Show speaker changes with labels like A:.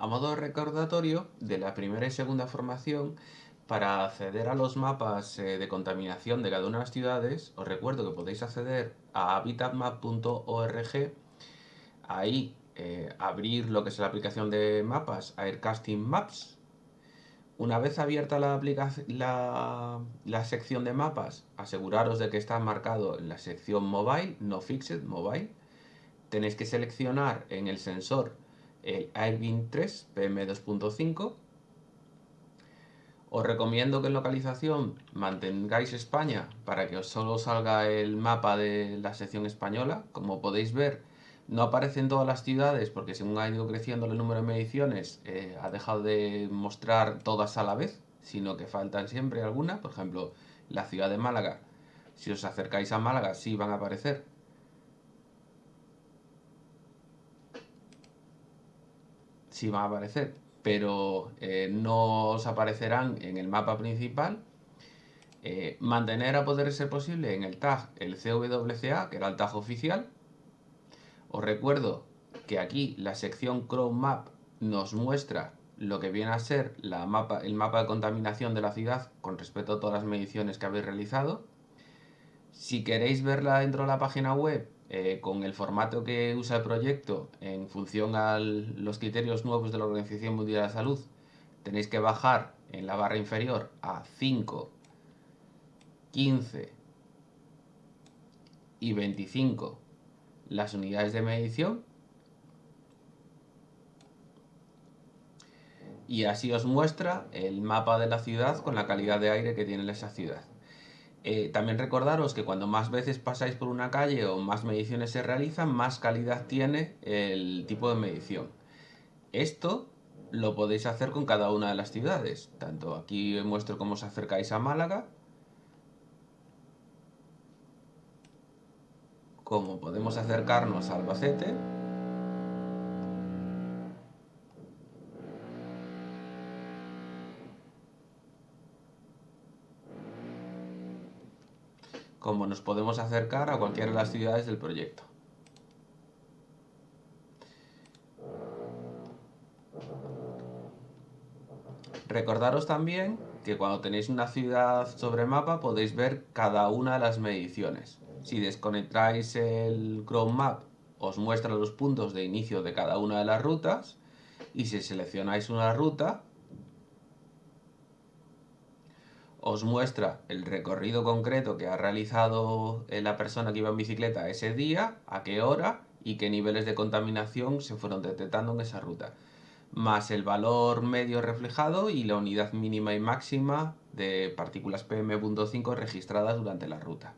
A: A modo recordatorio de la primera y segunda formación, para acceder a los mapas eh, de contaminación de cada una de las ciudades, os recuerdo que podéis acceder a habitatmap.org, ahí eh, abrir lo que es la aplicación de mapas, Aircasting Maps. Una vez abierta la, la, la sección de mapas, aseguraros de que está marcado en la sección Mobile, no Fixed, Mobile. Tenéis que seleccionar en el sensor el Airbin 3 PM2.5. Os recomiendo que en localización mantengáis España para que os solo salga el mapa de la sección española. Como podéis ver, no aparecen todas las ciudades porque según ha ido creciendo el número de mediciones eh, ha dejado de mostrar todas a la vez, sino que faltan siempre algunas. Por ejemplo, la ciudad de Málaga. Si os acercáis a Málaga sí van a aparecer sí van a aparecer, pero eh, no os aparecerán en el mapa principal. Eh, mantener a poder ser posible en el tag el CWCA, que era el tag oficial. Os recuerdo que aquí la sección Chrome Map nos muestra lo que viene a ser la mapa, el mapa de contaminación de la ciudad con respecto a todas las mediciones que habéis realizado. Si queréis verla dentro de la página web, eh, con el formato que usa el proyecto en función a los criterios nuevos de la Organización Mundial de la Salud, tenéis que bajar en la barra inferior a 5, 15 y 25 las unidades de medición y así os muestra el mapa de la ciudad con la calidad de aire que tiene esa ciudad. Eh, también recordaros que cuando más veces pasáis por una calle o más mediciones se realizan, más calidad tiene el tipo de medición. Esto lo podéis hacer con cada una de las ciudades. Tanto aquí muestro cómo os acercáis a Málaga, como podemos acercarnos a Albacete. Como nos podemos acercar a cualquiera de las ciudades del proyecto. Recordaros también que cuando tenéis una ciudad sobre mapa podéis ver cada una de las mediciones. Si desconectáis el Chrome Map os muestra los puntos de inicio de cada una de las rutas y si seleccionáis una ruta os muestra el recorrido concreto que ha realizado eh, la persona que iba en bicicleta ese día, a qué hora y qué niveles de contaminación se fueron detectando en esa ruta, más el valor medio reflejado y la unidad mínima y máxima de partículas PM.5 registradas durante la ruta.